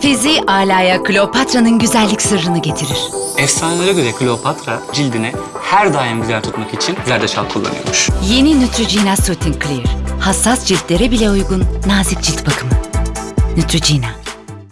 Fizi alaya Kleopatra'nın güzellik sırrını getirir. Efsanelere göre Kleopatra cildini her daim güzel tutmak için zerdeçal kullanıyormuş. Yeni Neutrogena Soothing Clear. Hassas ciltlere bile uygun nazik cilt bakımı. Neutrogena.